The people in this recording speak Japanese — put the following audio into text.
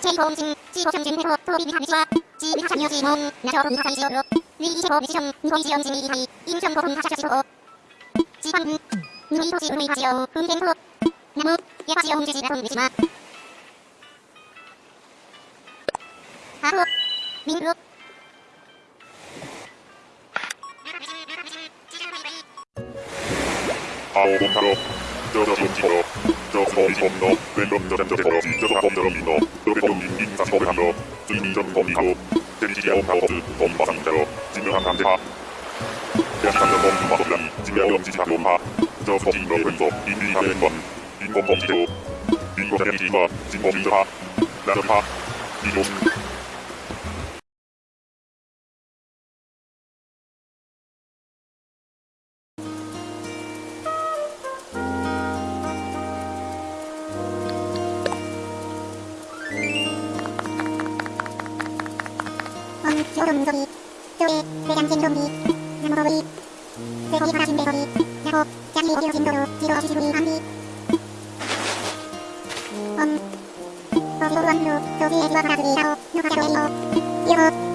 제2호음진 지호천진회호 토비비하미시와 지비하샤미오지몬 나저분하사이지오로 위이시호 미시션 니호이지연진이하이 임전고분 하샤시호 지방분 누이토지 의하지요 분행호 나무 예화지요 음지지라돈 미시마 아호 민루 아오 봄타로 ドキンキの、情報依存の、弁論のジャンジャテロ、ジャドラゴンドロイの、ドベドンリンリンサシコベハンの、ツイニージョンコミコ、テリジアオカオツ、コンバサンジャロ、ジムハンカンテハ、ヤシカンのコンビマトラン、ジメオヨンジシハコンハ、ジョーソジンのウェンド、インリンハレンワン、インコンコンジテロ、インコテリジーマ、ジンコンジハ、ラドハ、リロン、 하 이종 엄 조dom도비 조에 대장진dom비 나무도비 대거기 파라진대거비 야호 야기 오디오진도로 지로 지루이 암비 엄 어디로 완로 조비에 지와 파라그리 야호 누가자로 에이오 이호